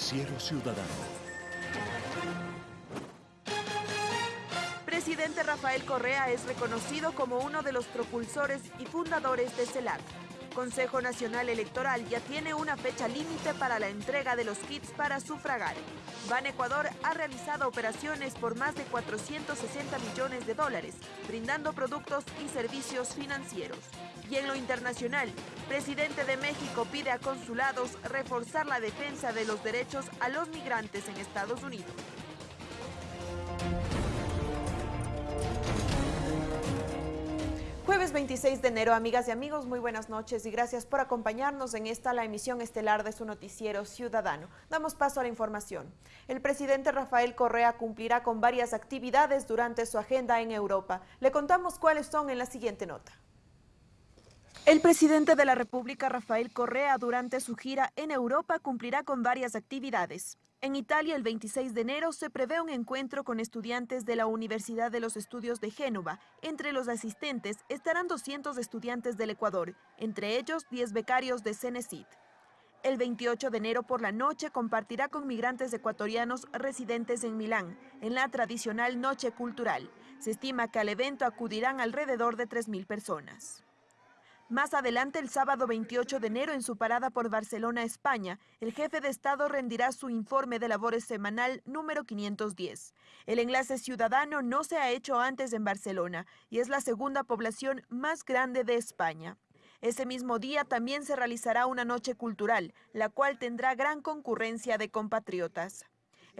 Noticiero Ciudadano. Presidente Rafael Correa es reconocido como uno de los propulsores y fundadores de CELAC. Consejo Nacional Electoral ya tiene una fecha límite para la entrega de los kits para sufragar. Ban Ecuador ha realizado operaciones por más de 460 millones de dólares, brindando productos y servicios financieros. Y en lo internacional, presidente de México pide a consulados reforzar la defensa de los derechos a los migrantes en Estados Unidos. Jueves 26 de enero, amigas y amigos, muy buenas noches y gracias por acompañarnos en esta la emisión estelar de su noticiero ciudadano. Damos paso a la información. El presidente Rafael Correa cumplirá con varias actividades durante su agenda en Europa. Le contamos cuáles son en la siguiente nota. El presidente de la República, Rafael Correa, durante su gira en Europa cumplirá con varias actividades. En Italia, el 26 de enero, se prevé un encuentro con estudiantes de la Universidad de los Estudios de Génova. Entre los asistentes estarán 200 estudiantes del Ecuador, entre ellos 10 becarios de Cenecit. El 28 de enero por la noche compartirá con migrantes ecuatorianos residentes en Milán, en la tradicional Noche Cultural. Se estima que al evento acudirán alrededor de 3.000 personas. Más adelante, el sábado 28 de enero, en su parada por Barcelona, España, el jefe de Estado rendirá su informe de labores semanal número 510. El enlace ciudadano no se ha hecho antes en Barcelona y es la segunda población más grande de España. Ese mismo día también se realizará una noche cultural, la cual tendrá gran concurrencia de compatriotas.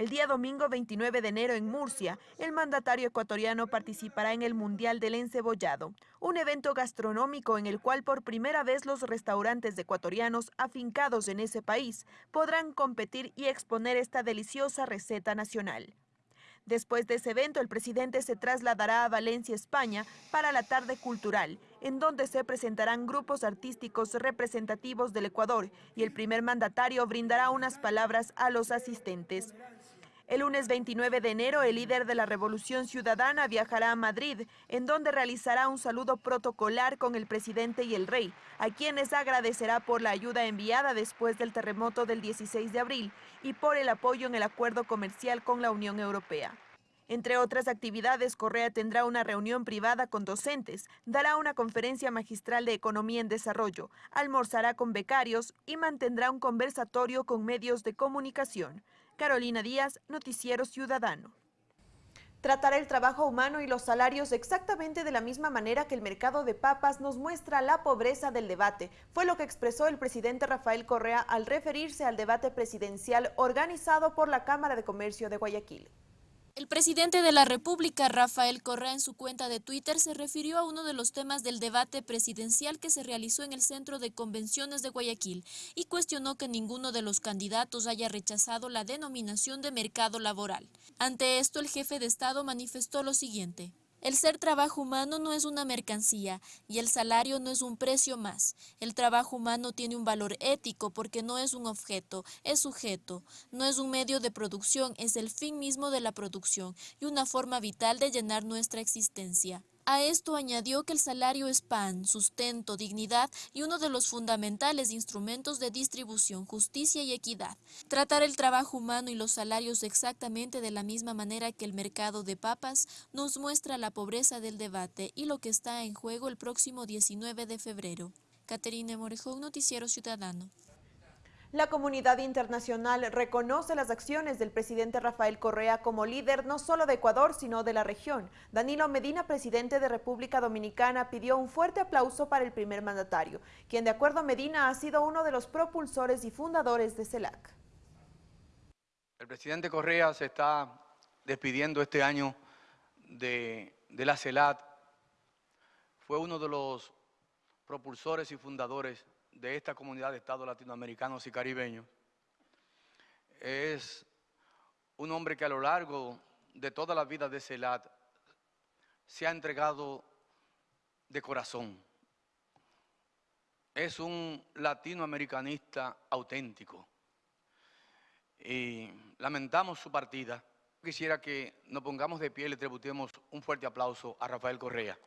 El día domingo 29 de enero en Murcia, el mandatario ecuatoriano participará en el Mundial del Encebollado, un evento gastronómico en el cual por primera vez los restaurantes ecuatorianos afincados en ese país podrán competir y exponer esta deliciosa receta nacional. Después de ese evento, el presidente se trasladará a Valencia, España, para la tarde cultural, en donde se presentarán grupos artísticos representativos del Ecuador y el primer mandatario brindará unas palabras a los asistentes. El lunes 29 de enero, el líder de la Revolución Ciudadana viajará a Madrid, en donde realizará un saludo protocolar con el presidente y el rey, a quienes agradecerá por la ayuda enviada después del terremoto del 16 de abril y por el apoyo en el acuerdo comercial con la Unión Europea. Entre otras actividades, Correa tendrá una reunión privada con docentes, dará una conferencia magistral de economía en desarrollo, almorzará con becarios y mantendrá un conversatorio con medios de comunicación. Carolina Díaz, Noticiero Ciudadano. Tratar el trabajo humano y los salarios exactamente de la misma manera que el mercado de papas nos muestra la pobreza del debate. Fue lo que expresó el presidente Rafael Correa al referirse al debate presidencial organizado por la Cámara de Comercio de Guayaquil. El presidente de la República, Rafael Correa, en su cuenta de Twitter se refirió a uno de los temas del debate presidencial que se realizó en el Centro de Convenciones de Guayaquil y cuestionó que ninguno de los candidatos haya rechazado la denominación de mercado laboral. Ante esto, el jefe de Estado manifestó lo siguiente. El ser trabajo humano no es una mercancía y el salario no es un precio más. El trabajo humano tiene un valor ético porque no es un objeto, es sujeto. No es un medio de producción, es el fin mismo de la producción y una forma vital de llenar nuestra existencia. A esto añadió que el salario es pan, sustento, dignidad y uno de los fundamentales instrumentos de distribución, justicia y equidad. Tratar el trabajo humano y los salarios exactamente de la misma manera que el mercado de papas nos muestra la pobreza del debate y lo que está en juego el próximo 19 de febrero. Caterina Morejón, Noticiero Ciudadano. La comunidad internacional reconoce las acciones del presidente Rafael Correa como líder no solo de Ecuador, sino de la región. Danilo Medina, presidente de República Dominicana, pidió un fuerte aplauso para el primer mandatario, quien de acuerdo a Medina ha sido uno de los propulsores y fundadores de CELAC. El presidente Correa se está despidiendo este año de, la CELAC. Fue uno de los propulsores y fundadores de esta comunidad de estados latinoamericanos y caribeños. Es un hombre que a lo largo de toda la vida de CELAT se ha entregado de corazón. Es un latinoamericanista auténtico. Y lamentamos su partida. Quisiera que nos pongamos de pie y le tributemos un fuerte aplauso a Rafael Correa.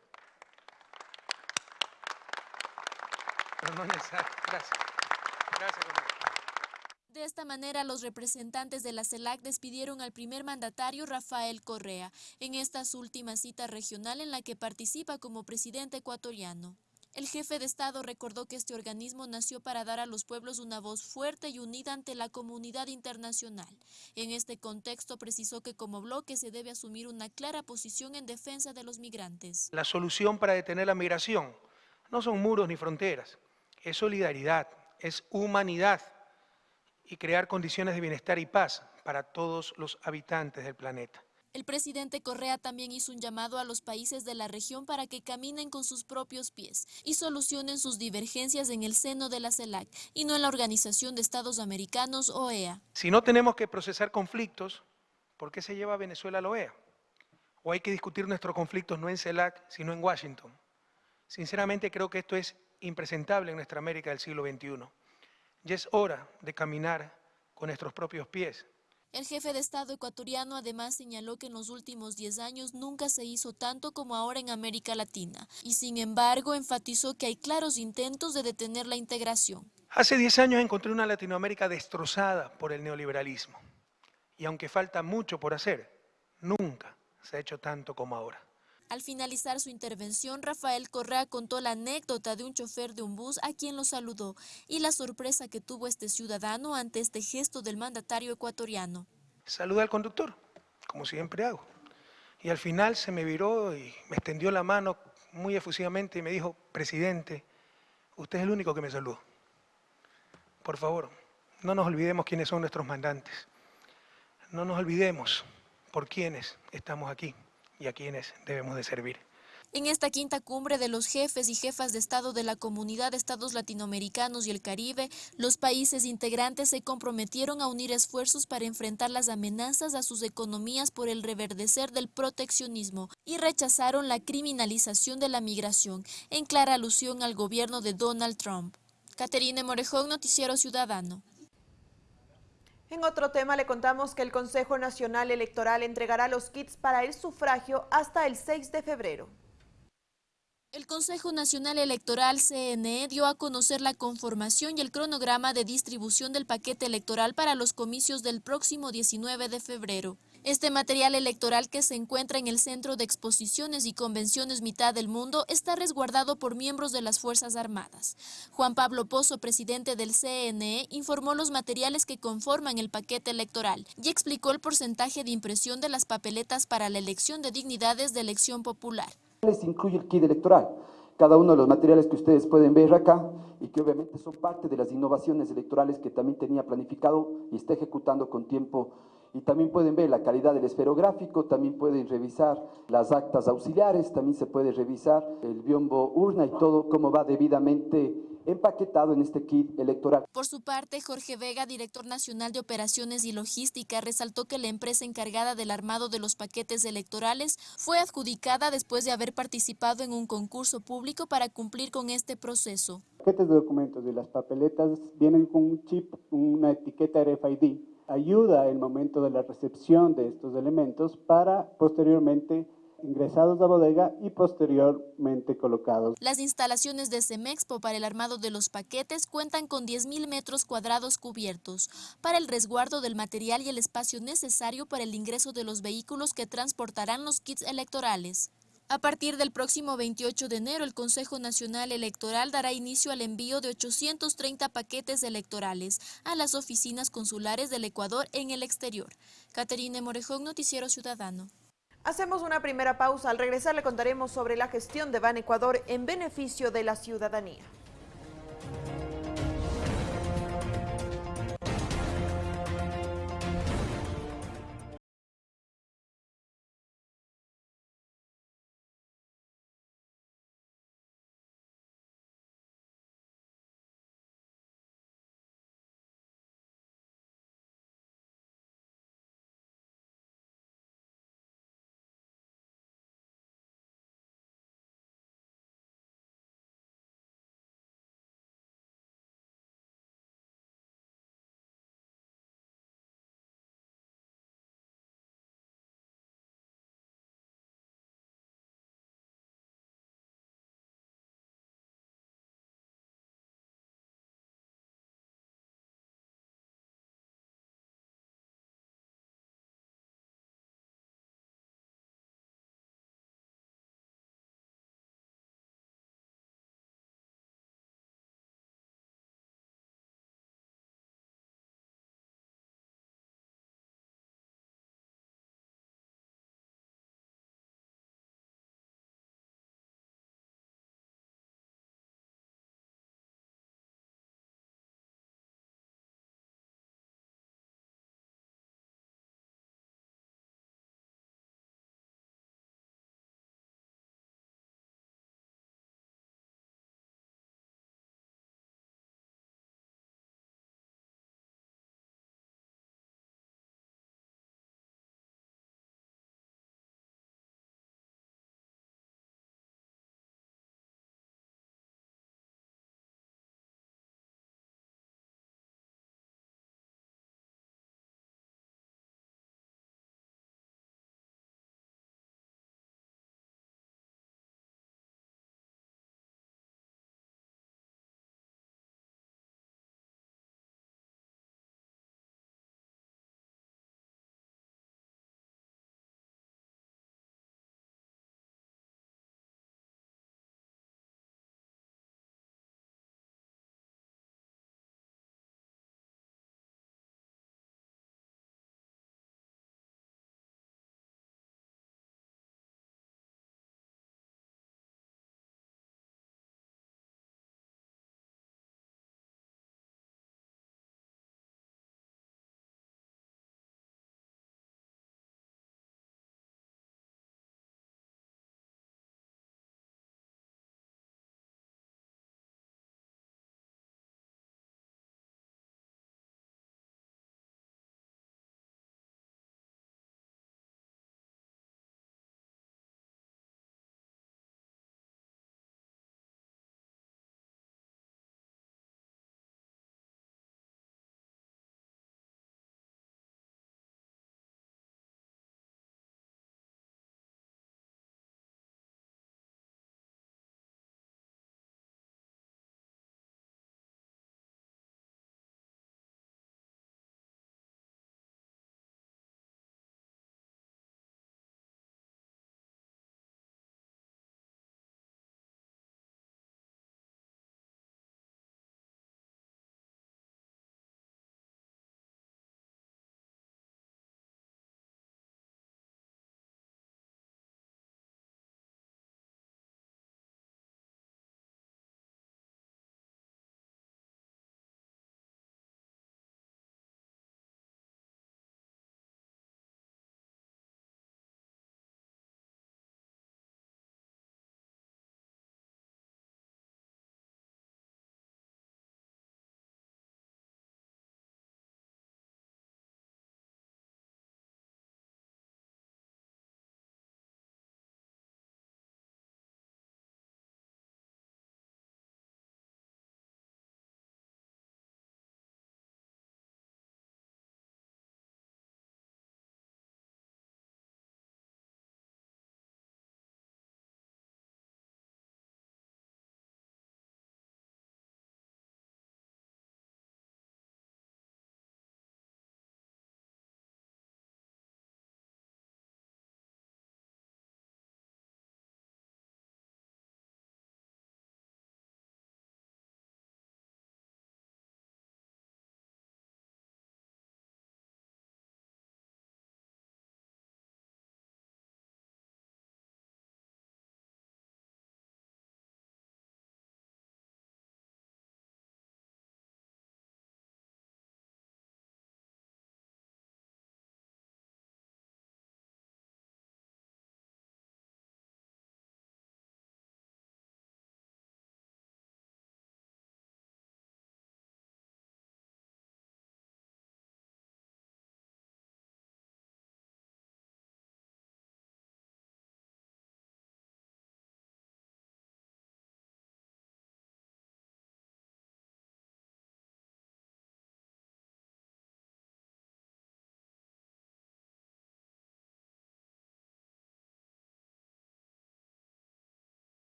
De esta manera, los representantes de la CELAC despidieron al primer mandatario Rafael Correa en esta su última cita regional en la que participa como presidente ecuatoriano. El jefe de Estado recordó que este organismo nació para dar a los pueblos una voz fuerte y unida ante la comunidad internacional. En este contexto precisó que como bloque se debe asumir una clara posición en defensa de los migrantes. La solución para detener la migración no son muros ni fronteras, es solidaridad, es humanidad y crear condiciones de bienestar y paz para todos los habitantes del planeta. El presidente Correa también hizo un llamado a los países de la región para que caminen con sus propios pies y solucionen sus divergencias en el seno de la CELAC y no en la Organización de Estados Americanos, OEA. Si no tenemos que procesar conflictos, ¿por qué se lleva a Venezuela a la OEA? ¿O hay que discutir nuestros conflictos no en CELAC, sino en Washington? Sinceramente creo que esto es impresentable en nuestra América del siglo XXI. Ya es hora de caminar con nuestros propios pies el jefe de Estado ecuatoriano además señaló que en los últimos 10 años nunca se hizo tanto como ahora en América Latina y sin embargo enfatizó que hay claros intentos de detener la integración. Hace 10 años encontré una Latinoamérica destrozada por el neoliberalismo y aunque falta mucho por hacer, nunca se ha hecho tanto como ahora. Al finalizar su intervención, Rafael Correa contó la anécdota de un chofer de un bus a quien lo saludó y la sorpresa que tuvo este ciudadano ante este gesto del mandatario ecuatoriano. Saluda al conductor, como siempre hago. Y al final se me viró y me extendió la mano muy efusivamente y me dijo, presidente, usted es el único que me saludó. Por favor, no nos olvidemos quiénes son nuestros mandantes. No nos olvidemos por quiénes estamos aquí y a quienes debemos de servir. En esta quinta cumbre de los jefes y jefas de Estado de la Comunidad de Estados Latinoamericanos y el Caribe, los países integrantes se comprometieron a unir esfuerzos para enfrentar las amenazas a sus economías por el reverdecer del proteccionismo y rechazaron la criminalización de la migración, en clara alusión al gobierno de Donald Trump. Caterine Morejón, Noticiero Ciudadano. En otro tema le contamos que el Consejo Nacional Electoral entregará los kits para el sufragio hasta el 6 de febrero. El Consejo Nacional Electoral CNE dio a conocer la conformación y el cronograma de distribución del paquete electoral para los comicios del próximo 19 de febrero. Este material electoral que se encuentra en el Centro de Exposiciones y Convenciones Mitad del Mundo está resguardado por miembros de las Fuerzas Armadas. Juan Pablo Pozo, presidente del CNE, informó los materiales que conforman el paquete electoral y explicó el porcentaje de impresión de las papeletas para la elección de dignidades de elección popular. Les incluye el kit electoral, cada uno de los materiales que ustedes pueden ver acá y que obviamente son parte de las innovaciones electorales que también tenía planificado y está ejecutando con tiempo y también pueden ver la calidad del esferográfico, también pueden revisar las actas auxiliares, también se puede revisar el biombo urna y todo cómo va debidamente empaquetado en este kit electoral. Por su parte, Jorge Vega, director nacional de operaciones y logística, resaltó que la empresa encargada del armado de los paquetes electorales fue adjudicada después de haber participado en un concurso público para cumplir con este proceso. Los paquetes de documentos de las papeletas vienen con un chip, una etiqueta RFID ayuda el momento de la recepción de estos elementos para posteriormente ingresados a bodega y posteriormente colocados. Las instalaciones de Semexpo para el armado de los paquetes cuentan con 10.000 metros cuadrados cubiertos para el resguardo del material y el espacio necesario para el ingreso de los vehículos que transportarán los kits electorales. A partir del próximo 28 de enero, el Consejo Nacional Electoral dará inicio al envío de 830 paquetes electorales a las oficinas consulares del Ecuador en el exterior. Caterine Morejón, Noticiero Ciudadano. Hacemos una primera pausa. Al regresar le contaremos sobre la gestión de Ban Ecuador en beneficio de la ciudadanía.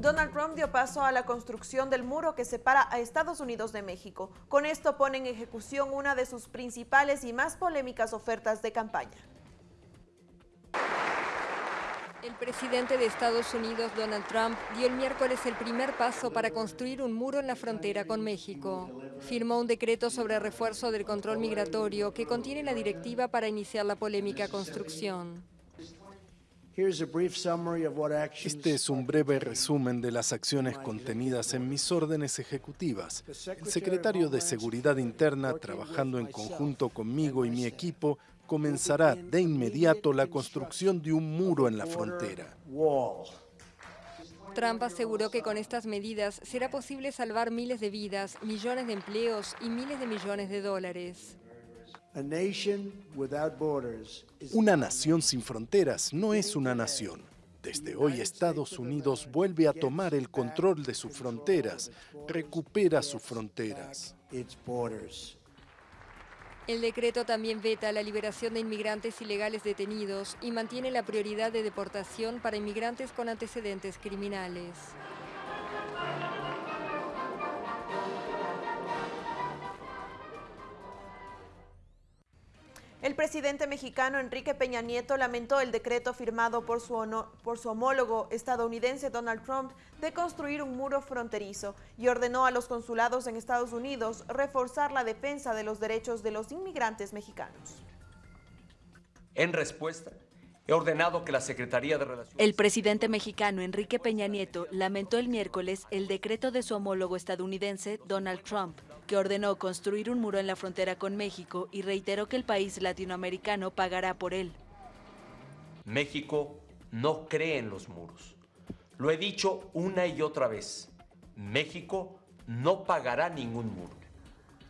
Donald Trump dio paso a la construcción del muro que separa a Estados Unidos de México. Con esto pone en ejecución una de sus principales y más polémicas ofertas de campaña. El presidente de Estados Unidos, Donald Trump, dio el miércoles el primer paso para construir un muro en la frontera con México. Firmó un decreto sobre refuerzo del control migratorio que contiene la directiva para iniciar la polémica construcción. Este es un breve resumen de las acciones contenidas en mis órdenes ejecutivas. El secretario de Seguridad Interna, trabajando en conjunto conmigo y mi equipo, comenzará de inmediato la construcción de un muro en la frontera. Trump aseguró que con estas medidas será posible salvar miles de vidas, millones de empleos y miles de millones de dólares. Una nación sin fronteras no es una nación. Desde hoy Estados Unidos vuelve a tomar el control de sus fronteras, recupera sus fronteras. El decreto también veta la liberación de inmigrantes ilegales detenidos y mantiene la prioridad de deportación para inmigrantes con antecedentes criminales. El presidente mexicano Enrique Peña Nieto lamentó el decreto firmado por su, por su, homólogo estadounidense Donald Trump de construir un muro fronterizo y ordenó a los consulados en Estados Unidos reforzar la defensa de los derechos de los inmigrantes mexicanos. En respuesta, he ordenado que la Secretaría de Relaciones... El presidente mexicano Enrique Peña Nieto lamentó el miércoles el decreto de su homólogo estadounidense Donald Trump que ordenó construir un muro en la frontera con México y reiteró que el país latinoamericano pagará por él. México no cree en los muros. Lo he dicho una y otra vez. México no pagará ningún muro.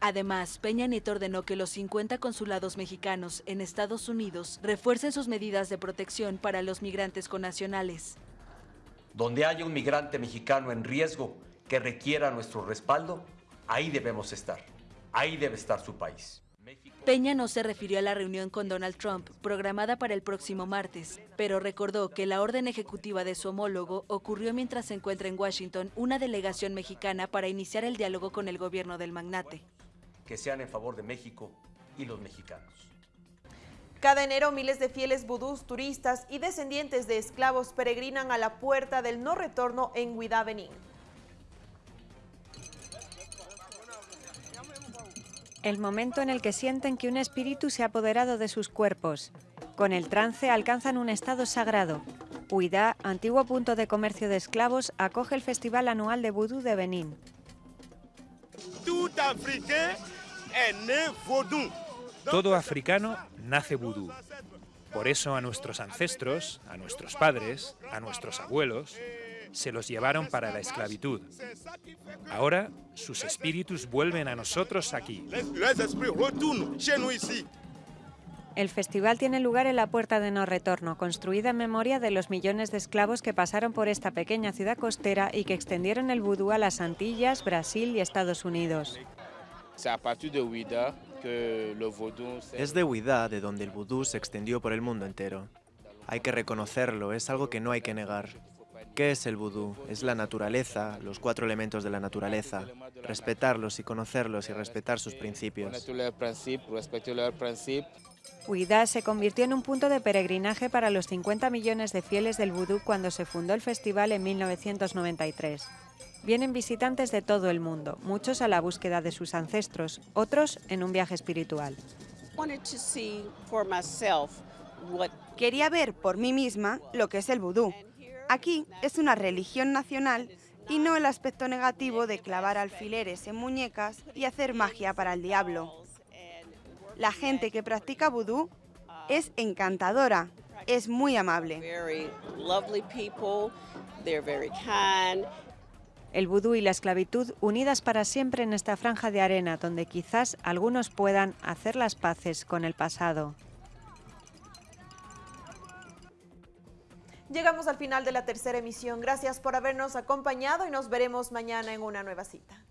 Además, Peña Nieto ordenó que los 50 consulados mexicanos en Estados Unidos refuercen sus medidas de protección para los migrantes connacionales. Donde haya un migrante mexicano en riesgo que requiera nuestro respaldo, Ahí debemos estar. Ahí debe estar su país. Peña no se refirió a la reunión con Donald Trump, programada para el próximo martes, pero recordó que la orden ejecutiva de su homólogo ocurrió mientras se encuentra en Washington una delegación mexicana para iniciar el diálogo con el gobierno del magnate. Que sean en favor de México y los mexicanos. Cada enero miles de fieles vudús, turistas y descendientes de esclavos peregrinan a la puerta del no retorno en Huidá, el momento en el que sienten que un espíritu se ha apoderado de sus cuerpos. Con el trance alcanzan un estado sagrado. Huidá, antiguo punto de comercio de esclavos, acoge el Festival Anual de Vudú de Benín. Todo africano nace vudú. Por eso a nuestros ancestros, a nuestros padres, a nuestros abuelos, se los llevaron para la esclavitud. Ahora sus espíritus vuelven a nosotros aquí. El festival tiene lugar en la Puerta de No Retorno, construida en memoria de los millones de esclavos que pasaron por esta pequeña ciudad costera y que extendieron el vudú a las Antillas, Brasil y Estados Unidos. Es de Huidá de donde el vudú se extendió por el mundo entero. Hay que reconocerlo, es algo que no hay que negar. ¿Qué es el vudú? Es la naturaleza, los cuatro elementos de la naturaleza. Respetarlos y conocerlos y respetar sus principios. Huidá se convirtió en un punto de peregrinaje para los 50 millones de fieles del vudú cuando se fundó el festival en 1993. Vienen visitantes de todo el mundo, muchos a la búsqueda de sus ancestros, otros en un viaje espiritual. Quería ver por mí misma lo que es el vudú Aquí es una religión nacional y no el aspecto negativo de clavar alfileres en muñecas y hacer magia para el diablo. La gente que practica vudú es encantadora, es muy amable. El vudú y la esclavitud unidas para siempre en esta franja de arena donde quizás algunos puedan hacer las paces con el pasado. Llegamos al final de la tercera emisión. Gracias por habernos acompañado y nos veremos mañana en una nueva cita.